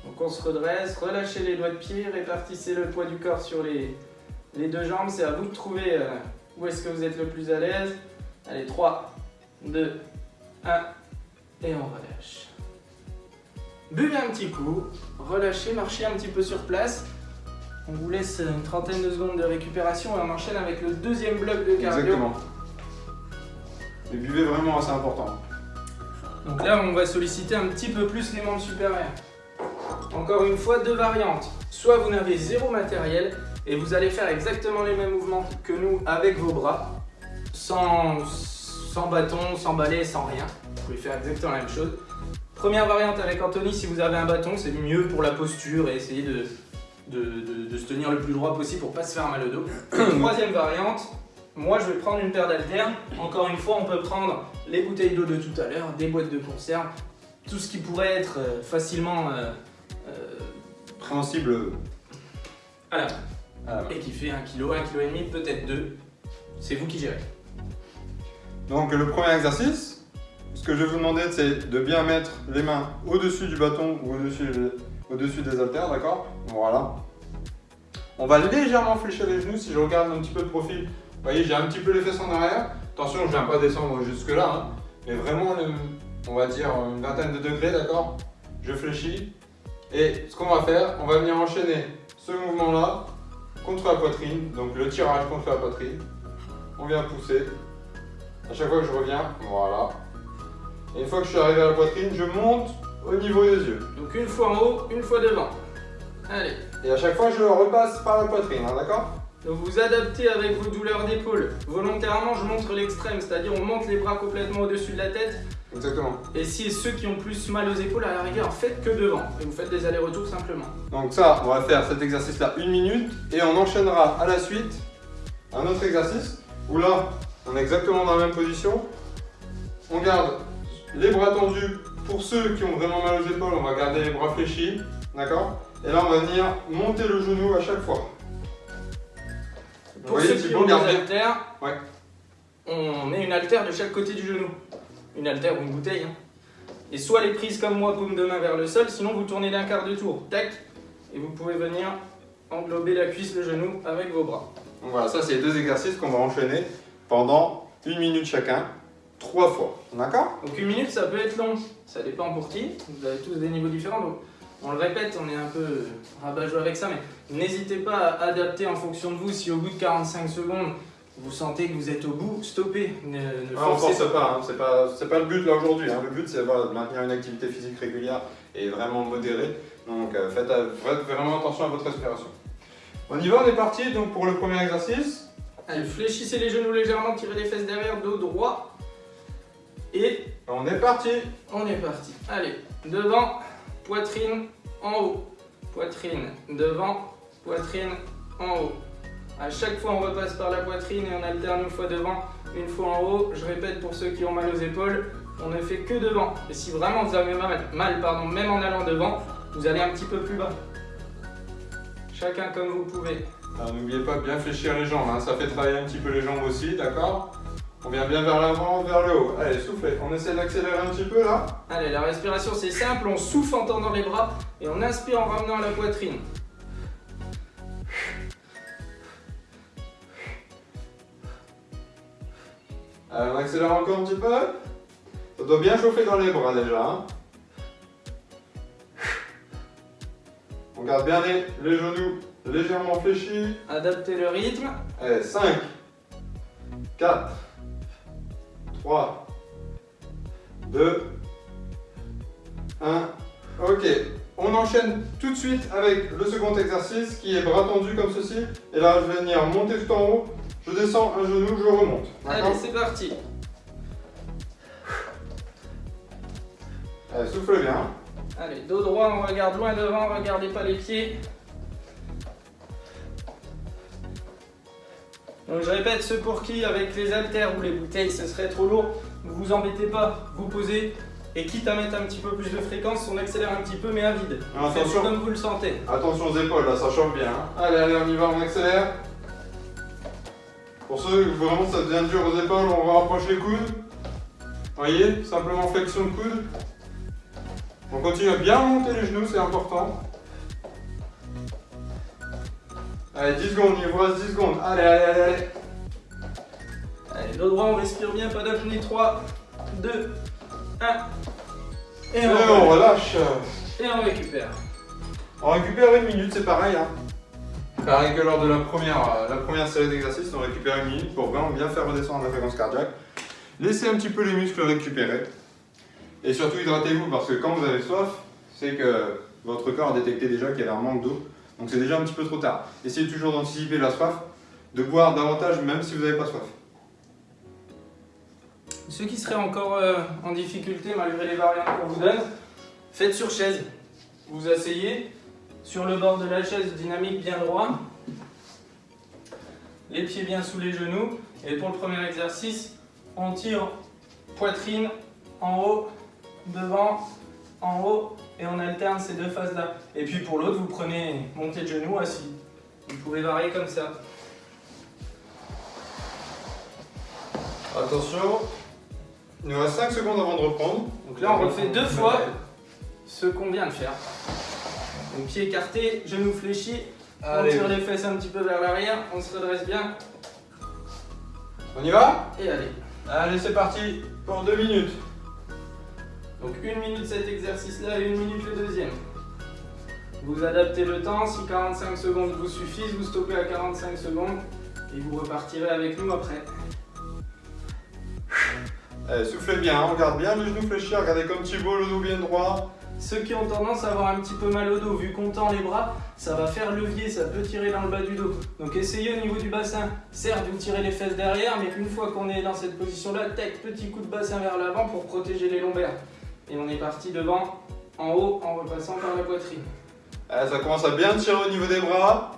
Donc on se redresse, relâchez les doigts de pied, répartissez le poids du corps sur les, les deux jambes. C'est à vous de trouver euh, où est-ce que vous êtes le plus à l'aise. Allez, 3, 2, 1, et on relâche. Buvez un petit coup, relâchez, marchez un petit peu sur place. On vous laisse une trentaine de secondes de récupération et on enchaîne avec le deuxième bloc de cardio. Exactement. Et buvez vraiment, c'est important. Donc là, on va solliciter un petit peu plus les membres supérieurs. Encore une fois, deux variantes. Soit vous n'avez zéro matériel et vous allez faire exactement les mêmes mouvements que nous avec vos bras sans, sans bâton, sans balai, sans rien. Vous pouvez faire exactement la même chose. Première variante avec Anthony, si vous avez un bâton, c'est mieux pour la posture et essayer de, de, se tenir le plus droit possible pour pas se faire mal au dos. Troisième variante, moi je vais prendre une paire d'haltères. Encore une fois, on peut prendre les bouteilles d'eau de tout à l'heure, des boîtes de conserve, tout ce qui pourrait être euh, facilement euh, euh, préhensible à la main. Et qui fait 1 kg, 1 kg et peut-être 2. C'est vous qui gérez. Donc le premier exercice, ce que je vais vous demander, c'est de bien mettre les mains au-dessus du bâton ou au-dessus des haltères, d'accord? Voilà. On va légèrement fléchir les genoux. Si je regarde un petit peu de profil, vous voyez, j'ai un petit peu les fesses en arrière. Attention, je ne viens pas descendre jusque là, hein. mais vraiment, on va dire une vingtaine de degrés, d'accord? Je fléchis. Et ce qu'on va faire, on va venir enchaîner ce mouvement-là contre la poitrine, donc le tirage contre la poitrine. On vient pousser, à chaque fois que je reviens, voilà. Et une fois que je suis arrivé à la poitrine, je monte au niveau des yeux. Donc une fois en haut, une fois devant. Allez. Et à chaque fois, je repasse par la poitrine, hein, d'accord? Donc vous adaptez avec vos douleurs d'épaule. Volontairement, je montre l'extrême, c'est-à-dire on monte les bras complètement au-dessus de la tête. Exactement. Et si ceux qui ont plus mal aux épaules, à la rigueur, faites que devant. Et vous faites des allers-retours simplement. Donc ça, on va faire cet exercice-là une minute et on enchaînera à la suite un autre exercice où là, on est exactement dans la même position. On garde les bras tendus. Pour ceux qui ont vraiment mal aux épaules, on va garder les bras fléchis. D'accord? Et là, on va venir monter le genou à chaque fois. Pour ceux qui ont des haltères, Ouais. on met une haltère de chaque côté du genou. Une haltère ou une bouteille. hein. Et soit les prises comme moi, paume de main vers le sol, sinon vous tournez d'un quart de tour. Tac Et vous pouvez venir englober la cuisse, le genou avec vos bras. Donc voilà, ça c'est les deux exercices qu'on va enchaîner pendant une minute chacun, trois fois. D'accord? Donc une minute, ça peut être long. Ça dépend pour qui. Vous avez tous des niveaux différents. Donc on le répète, on est un peu rabat-joie avec ça, mais n'hésitez pas à adapter en fonction de vous. Si au bout de 45 secondes, vous sentez que vous êtes au bout, stoppez. Ne, ne Ah, on force pas, hein. c'est pas, c'est pas le but là aujourd'hui. hein. Le but c'est voilà, de maintenir une activité physique régulière et vraiment modérée. Donc euh, faites, euh, faites vraiment attention à votre respiration. On y va, on est parti donc pour le premier exercice. Allez, fléchissez les genoux légèrement, tirez les fesses derrière, dos droit. Et On est parti on est parti. Allez, devant, poitrine en haut. Poitrine devant, poitrine en haut. À chaque fois, on repasse par la poitrine et on alterne une fois devant, une fois en haut. Je répète pour ceux qui ont mal aux épaules, on ne fait que devant. Et si vraiment vous avez mal, mal, pardon, même en allant devant, vous allez un petit peu plus bas. Chacun comme vous pouvez. Alors, N'oubliez pas de bien fléchir les jambes, hein. ça fait travailler un petit peu les jambes aussi, d'accord On vient bien vers l'avant, vers le haut. Allez, soufflez. On essaie d'accélérer un petit peu là. Allez, la respiration c'est simple, on souffle en tendant les bras et on inspire en ramenant la poitrine. Allez, on accélère encore un petit peu. Ça doit bien chauffer dans les bras déjà. hein. On garde bien les, les genoux légèrement fléchis. Adaptez le rythme. Allez, 5, 4, 3, 2, 1. Ok, on enchaîne tout de suite avec le second exercice qui est bras tendus comme ceci. Et là, je vais venir monter tout en haut. Je descends un genou, je remonte. Allez, c'est parti. Allez, soufflez bien. Allez, dos droit, on regarde loin devant, regardez pas les pieds. Donc je répète, ceux pour qui avec les haltères ou les bouteilles ce serait trop lourd, ne vous embêtez pas, vous posez et quitte à mettre un petit peu plus de fréquence, on accélère un petit peu mais à vide. Ah, attention. comme vous le sentez. Attention aux épaules, là, ça chauffe bien. hein. Allez, allez, on y va, on accélère. Pour ceux que vraiment ça devient dur aux épaules, on rapproche les coudes. Voyez, simplement flexion de coude. On continue à bien monter les genoux, c'est important. Allez, 10 secondes, il vous reste 10 secondes. Allez, allez, allez, allez. Allez, dos droit, on respire bien, pas d'apnée. 3, 2, 1. Et Et on, on relâche. et on récupère. On récupère une minute, c'est pareil. Hein. Pareil que lors de la première, euh, la première série d'exercices, on récupère une minute pour vraiment bien faire redescendre la fréquence cardiaque. Laissez un petit peu les muscles récupérer. Et surtout hydratez-vous parce que quand vous avez soif, c'est que votre corps a détecté déjà qu'il y avait un manque d'eau. Donc c'est déjà un petit peu trop tard. Essayez toujours d'anticiper la soif, de boire davantage même si vous n'avez pas soif. Ceux qui seraient encore euh, en difficulté malgré les variantes qu'on vous donne, faites sur chaise. Vous vous asseyez sur le bord de la chaise, dynamique bien droit, les pieds bien sous les genoux. Et pour le premier exercice, on tire poitrine en haut, devant, en haut, et on alterne ces deux phases-là. Et puis pour l'autre, vous prenez montée de genoux assis. Vous pouvez varier comme ça. Attention, il nous reste 5 secondes avant de reprendre. Donc là, on refait deux fois ce qu'on vient de faire. Donc pied écarté, genoux fléchis, on tire les fesses un petit peu vers l'arrière, on se redresse bien on y va? Et allez. Allez, c'est parti pour 2 minutes. Donc une minute cet exercice-là et une minute le deuxième. Vous adaptez le temps, si 45 secondes vous suffisent, vous stoppez à 45 secondes et vous repartirez avec nous après. Allez, soufflez bien, on garde bien les genoux fléchis, regardez comme Thibaut, le dos bien droit. ceux qui ont tendance à avoir un petit peu mal au dos, vu qu'on tend les bras, ça va faire levier, ça peut tirer dans le bas du dos. Donc essayez au niveau du bassin, certes vous tirez les fesses derrière, mais une fois qu'on est dans cette position-là, tac, petit coup de bassin vers l'avant pour protéger les lombaires. Et on est parti devant, en haut, en repassant par la poitrine. Allez, ça commence à bien tirer au niveau des bras.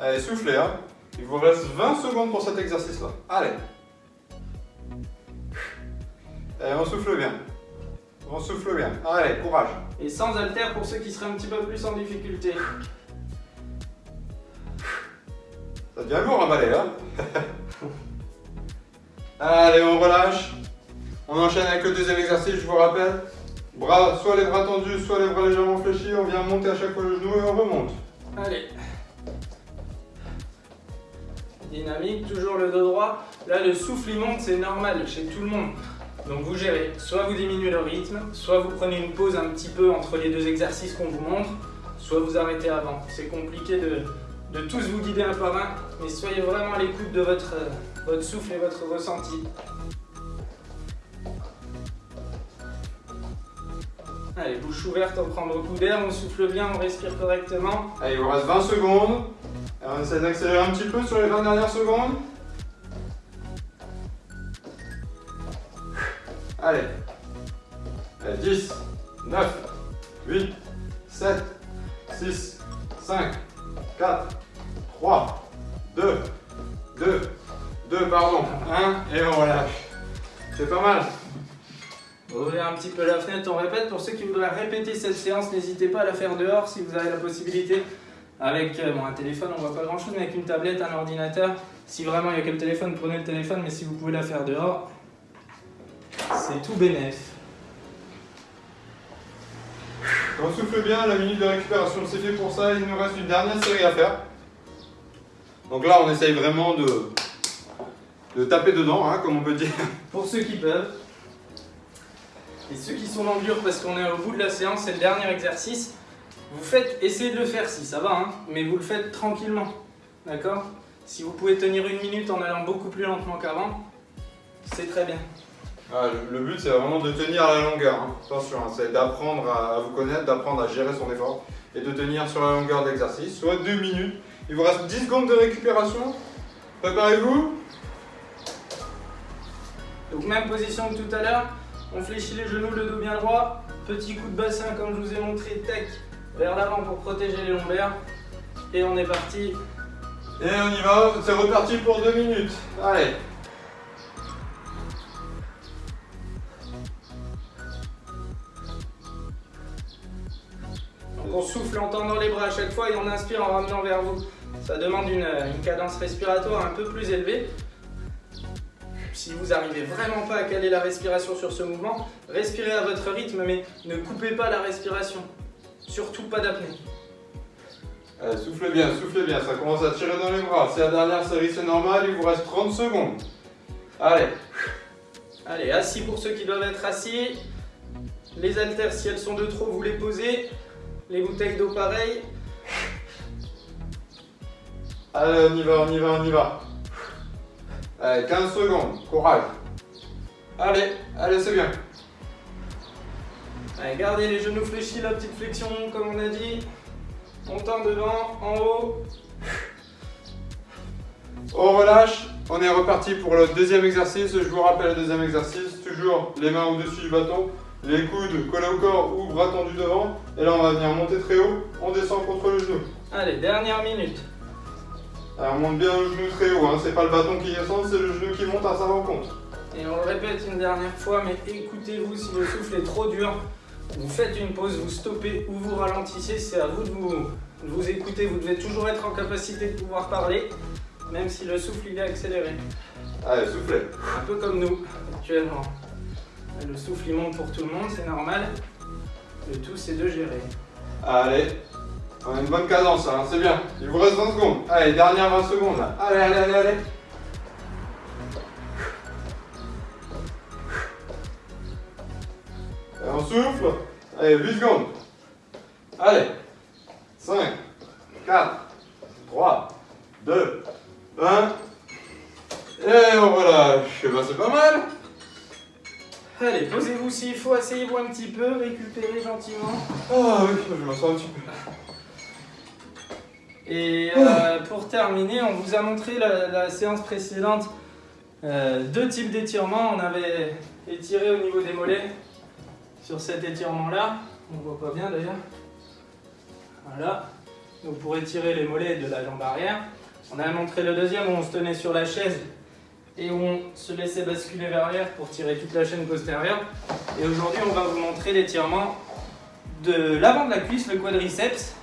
Allez, soufflez, hein. Il vous reste 20 secondes pour cet exercice-là. Allez. Allez, on souffle bien. On souffle bien. Allez, courage. Et sans haltère pour ceux qui seraient un petit peu plus en difficulté. Ça devient lourd à balai, hein Allez, on relâche. On enchaîne avec le deuxième exercice, je vous rappelle. Bras, soit les bras tendus, soit les bras légèrement fléchis. On vient monter à chaque fois le genou et on remonte. Allez. Dynamique, toujours le dos droit. Là, le souffle il monte, c'est normal chez tout le monde. Donc vous gérez, soit vous diminuez le rythme, soit vous prenez une pause un petit peu entre les deux exercices qu'on vous montre, soit vous arrêtez avant. C'est compliqué de, tous vous guider un par un, mais soyez vraiment à l'écoute de votre, votre souffle et votre ressenti. Allez, bouche ouverte, on prend beaucoup d'air, on souffle bien, on respire correctement. Allez, il vous reste 20 secondes. on essaie d'accélérer un petit peu sur les 20 dernières secondes. Allez. 10, 9, 8, 7, 6, 5, 4, 3, 2, 2, 2, pardon, 1, et on relâche. C'est pas mal. Ouvrez un petit peu la fenêtre, on répète. Pour ceux qui voudraient répéter cette séance, n'hésitez pas à la faire dehors si vous avez la possibilité. Avec euh, un téléphone, on voit pas grand chose, mais avec une tablette, un ordinateur. Si vraiment il n'y a que le téléphone, prenez le téléphone, mais si vous pouvez la faire dehors, c'est tout bénéf. On souffle bien, la minute de récupération c'est fait pour ça, il nous reste une dernière série à faire. Donc là on essaye vraiment de, de taper dedans, hein, comme on peut dire. Pour ceux qui peuvent. Et ceux qui sont dans le dur parce qu'on est au bout de la séance, c'est le dernier exercice. Vous faites, essayez de le faire si ça va, hein, mais vous le faites tranquillement. D'accord? Si vous pouvez tenir une minute en allant beaucoup plus lentement qu'avant, c'est très bien. Ah, le, but c'est vraiment de tenir à la longueur, hein. attention, hein, c'est d'apprendre à, vous connaître, d'apprendre à gérer son effort et de tenir sur la longueur de l'exercice, soit 2 minutes. Il vous reste 10 secondes de récupération, préparez-vous. Donc même position que tout à l'heure, on fléchit les genoux, le dos bien droit, petit coup de bassin comme je vous ai montré, tech vers l'avant pour protéger les lombaires. Et on est parti. Et on y va, c'est reparti pour 2 minutes. Allez on souffle en tendant les bras à chaque fois et on inspire en ramenant vers vous. Ça demande une, cadence respiratoire un peu plus élevée. Si vous n'arrivez vraiment pas à caler la respiration sur ce mouvement, respirez à votre rythme, mais ne coupez pas la respiration. Surtout pas d'apnée. Allez, soufflez bien, soufflez bien, ça commence à tirer dans les bras. C'est la dernière série, c'est normal, il vous reste 30 secondes. Allez. Allez, assis pour ceux qui doivent être assis. Les haltères, si elles sont de trop, vous les posez. Les bouteilles d'eau pareil. Allez, on y va, on y va, on y va. Allez, 15 secondes, courage. Allez, allez, c'est bien. Allez, gardez les genoux fléchis, la petite flexion comme on a dit. On tend devant, en haut. On relâche. On est reparti pour le deuxième exercice. Je vous rappelle le deuxième exercice. Toujours les mains au-dessus du bâton les coudes collés au corps ou bras tendus devant. Et là, on va venir monter très haut, on descend contre le genou. Allez, dernière minute. Alors, on monte bien le genou très haut, hein. c'est pas le bâton qui descend, c'est le genou qui monte à sa rencontre. Et on le répète une dernière fois, mais écoutez-vous si le souffle est trop dur. Vous faites une pause, vous stoppez ou vous ralentissez, c'est à vous de vous, de vous écouter. Vous devez toujours être en capacité de pouvoir parler, même si le souffle il est accéléré. Allez, soufflez. Un peu comme nous, actuellement. Le souffle il monte pour tout le monde, c'est normal. Le tout c'est de gérer. Allez, on a une bonne cadence, hein, c'est bien. Il vous reste 20 secondes. Allez, dernière 20 secondes là. Allez, allez, allez, allez. Et on souffle. Allez, 8 secondes. Allez. 5, 4, 3, 2, 1. Et on relâche. Eh ben, c'est pas mal. Allez, posez-vous s'il faut, asseyez-vous un petit peu, récupérez gentiment. Ah oui, je m'en sors un petit peu. Et euh, pour terminer, on vous a montré la, la séance précédente euh, deux types d'étirements. On avait étiré au niveau des mollets sur cet étirement-là. On voit pas bien d'ailleurs. Voilà. Donc pour étirer les mollets de la jambe arrière. On a montré le deuxième où on se tenait sur la chaise et où on se laissait basculer vers l'arrière pour tirer toute la chaîne postérieure. Et aujourd'hui, on va vous montrer l'étirement de l'avant de la cuisse, le quadriceps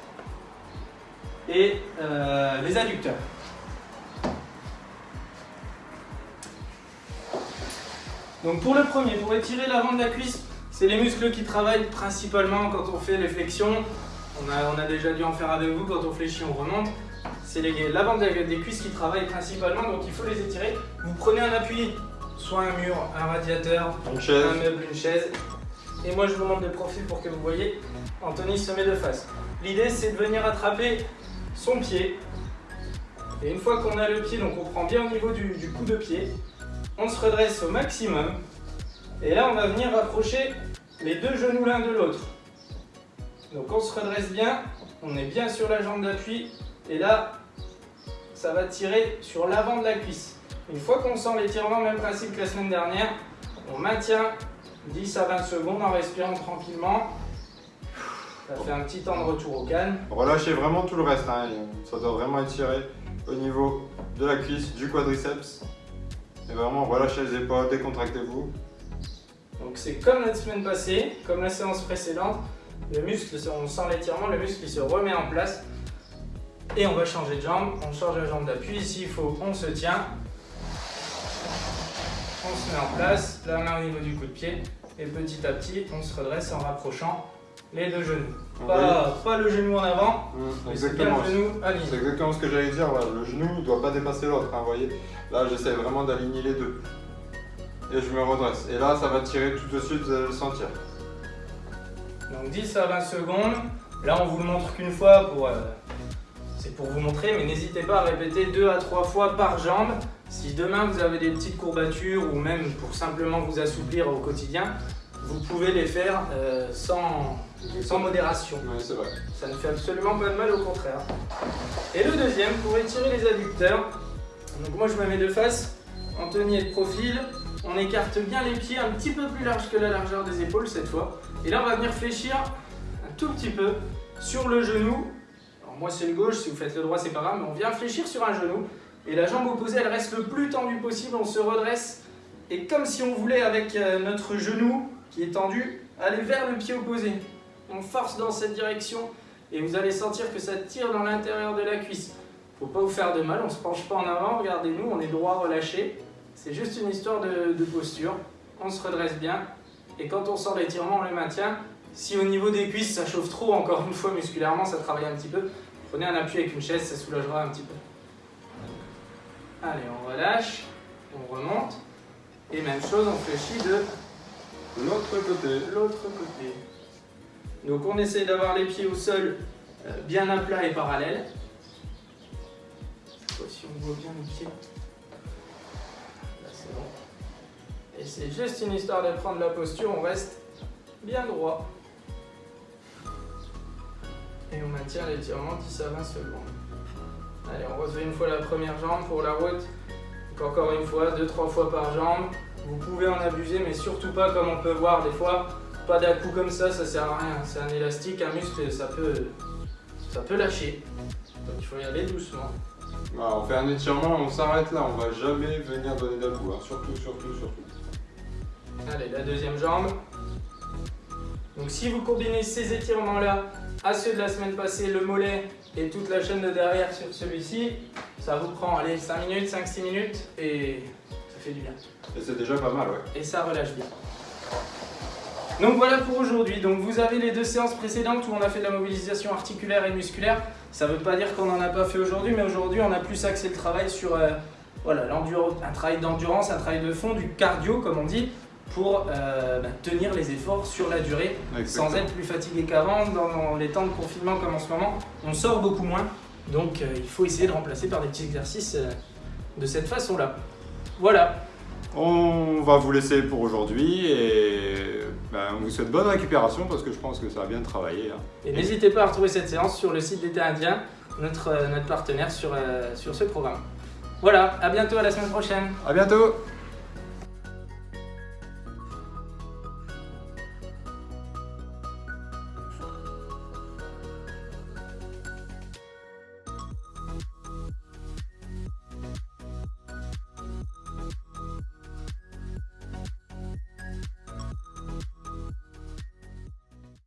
et euh, les adducteurs. Donc pour le premier, pour étirer l'avant de la cuisse, c'est les muscles qui travaillent principalement quand on fait les flexions. On a, on a déjà dû en faire avec vous, quand on fléchit on remonte. C'est l'avant des cuisses qui travaillent principalement, donc il faut les étirer. Vous prenez un appui, soit un mur, un radiateur, Une chaise. un meuble, une chaise. Et moi je vous montre de profil pour que vous voyez. Anthony se met de face. L'idée c'est de venir attraper son pied. Et une fois qu'on a le pied, donc on prend bien au niveau du, coup de pied, on se redresse au maximum. Et là on va venir rapprocher les deux genoux l'un de l'autre. Donc on se redresse bien, on est bien sur la jambe d'appui. Et là, ça va tirer sur l'avant de la cuisse. Une fois qu'on sent l'étirement, même principe que la semaine dernière, on maintient 10 à 20 secondes en respirant tranquillement. Ça fait un petit temps de retour au calme. Relâchez vraiment tout le reste, hein. ça doit vraiment étirer au niveau de la cuisse, du quadriceps. Et vraiment relâchez les épaules, décontractez-vous. Donc c'est comme la semaine passée, comme la séance précédente. Le muscle, on sent l'étirement, le muscle il se remet en place. Et on va changer de jambe, on change la jambe d'appui. S'il faut, on se tient. On se met en place, la main au niveau du coup de pied. Et petit à petit, on se redresse en rapprochant les deux genoux. Pas, pas le genou en avant, Mmh, c'est Exactement. le genou C'est aligné. exactement ce que j'allais dire, voilà, le genou ne doit pas dépasser l'autre, hein, voyez. Là j'essaie vraiment d'aligner les deux. Et je me redresse. Et là ça va tirer tout de suite, vous allez le sentir. Donc 10 à 20 secondes. Là, on vous le montre qu'une fois pour. euh, c'est pour vous montrer, mais n'hésitez pas à répéter 2 à 3 fois par jambe. Si demain vous avez des petites courbatures ou même pour simplement vous assouplir au quotidien, vous pouvez les faire euh, sans, sans modération. Oui, c'est vrai. Ça ne fait absolument pas de mal, au contraire. Et le deuxième, pour étirer les adducteurs. Donc moi je me mets de face, Anthony est de profil. On écarte bien les pieds un petit peu plus large que la largeur des épaules cette fois. Et là on va venir fléchir un tout petit peu sur le genou. Alors moi c'est le gauche, si vous faites le droit c'est pas grave, mais on vient fléchir sur un genou. Et la jambe opposée elle reste le plus tendue possible, on se redresse. Et comme si on voulait avec euh, notre genou qui est tendu, aller vers le pied opposé. On force dans cette direction et vous allez sentir que ça tire dans l'intérieur de la cuisse. Faut pas vous faire de mal, on se penche pas en avant, regardez-nous, on est droit relâché. C'est juste une histoire de, posture. On se redresse bien et quand on sent l'étirement, on le maintient. Si au niveau des cuisses ça chauffe trop, encore une fois musculairement, ça travaille un petit peu, prenez un appui avec une chaise, ça soulagera un petit peu. Allez, on relâche, on remonte et même chose, on fléchit de L'autre côté. l'autre côté. Donc on essaie d'avoir les pieds au sol euh, bien à plat et parallèles. Cette fois-ci on voit bien les pieds. Là c'est bon. Et c'est juste une histoire de prendre la posture, on reste bien droit. Et on maintient l'étirement 10 à 20 secondes. Allez, on refait une fois la première jambe pour la route. Donc encore une fois, deux trois fois par jambe. Vous pouvez en abuser, mais surtout pas comme on peut voir des fois. Pas d'un coup comme ça, ça sert à rien. C'est un élastique, un muscle, ça peut, ça peut lâcher. Donc il faut y aller doucement. Voilà, on fait un étirement, on s'arrête là, on va jamais venir donner d'à-coup, hein. surtout, surtout, surtout. Allez, la deuxième jambe. Donc si vous combinez ces étirements-là à ceux de la semaine passée, le mollet et toute la chaîne de derrière sur celui-ci, ça vous prend allez, 5 minutes, 5-6 minutes et ça fait du bien. Et c'est déjà pas mal, ouais. et ça relâche bien. Donc voilà pour aujourd'hui. Donc vous avez les deux séances précédentes où on a fait de la mobilisation articulaire et musculaire. Ça ne veut pas dire qu'on n'en a pas fait aujourd'hui, mais aujourd'hui on a plus axé le travail sur euh, voilà, un travail d'endurance, un travail de fond, du cardio comme on dit, pour euh, bah, tenir les efforts sur la durée sans être plus fatigué qu'avant. Dans les temps de confinement comme en ce moment, on sort beaucoup moins. Donc euh, il faut essayer de remplacer par des petits exercices euh, de cette façon-là. Voilà. On va vous laisser pour aujourd'hui et ben, on vous souhaite bonne récupération parce que je pense que ça a bien travaillé. hein. Et n'hésitez pas à retrouver cette séance sur le site d'été indien, notre, euh, notre partenaire sur, euh, sur ce programme. Voilà, à bientôt, à la semaine prochaine. À bientôt